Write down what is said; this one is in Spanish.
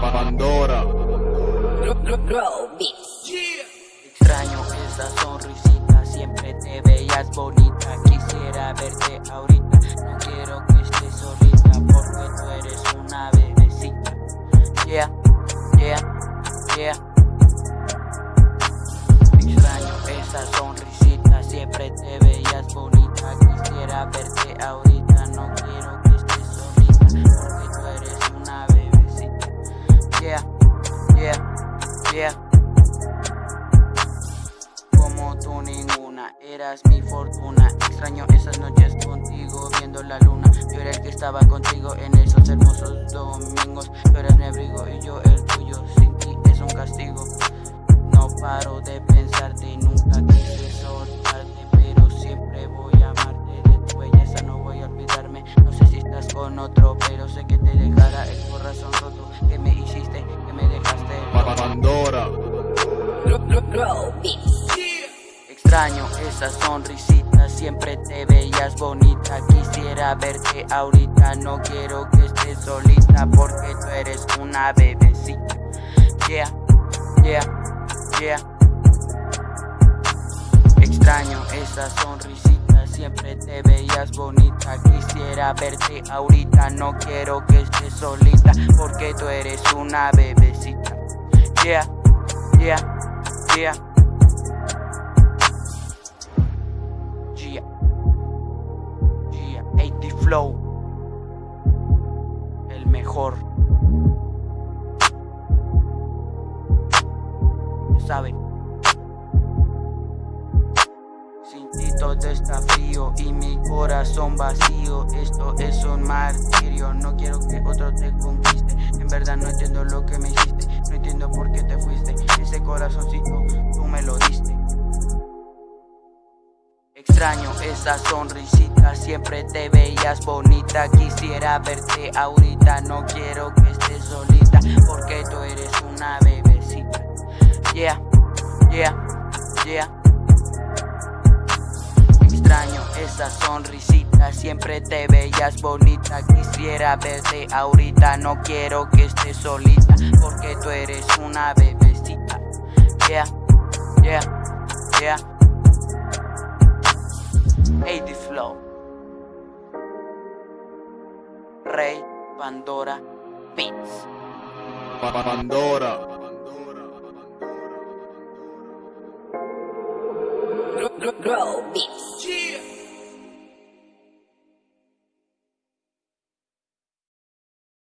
Pandora. Extraño esa sonrisita, siempre te veías bonita. Quisiera verte ahorita, no quiero que estés solita. Por como tú ninguna, eras mi fortuna. Extraño esas noches contigo viendo la luna. Yo era el que estaba contigo en esos hermosos domingos. Tú eras mi abrigo y yo el tuyo, sin ti es un castigo. No paro de pensarte, nunca quise soltarte Pero siempre voy a amarte, de tu belleza no voy a olvidarme. No sé si estás con otro, pero sé que te dejará el corazón roto. Que me hiciste, que me dejaste Pandora. Extraño esa sonrisita, siempre te veías bonita. Quisiera verte ahorita, no quiero que estés solita Porque tú eres una bebecita. Yeah, yeah, yeah. Extraño esa sonrisita, siempre te veías bonita. Quisiera verte ahorita, no quiero que estés solita Porque tú eres una bebecita Yeah, yeah, yeah Flow, el mejor. Ya saben. Todo está frío y mi corazón vacío. Esto es un martirio, no quiero que otro te conquiste. En verdad no entiendo lo que me hiciste, Extraño esa sonrisita, siempre te veías bonita Quisiera verte ahorita, no quiero que estés solita Porque tú eres una bebecita. Yeah, yeah, yeah. Extraño esa sonrisita, siempre te veías bonita Quisiera verte ahorita, no quiero que estés solita Porque tú eres una bebecita. Yeah, yeah, yeah AD Flow. Rey Pandora Beats. Pandora. Grow Beats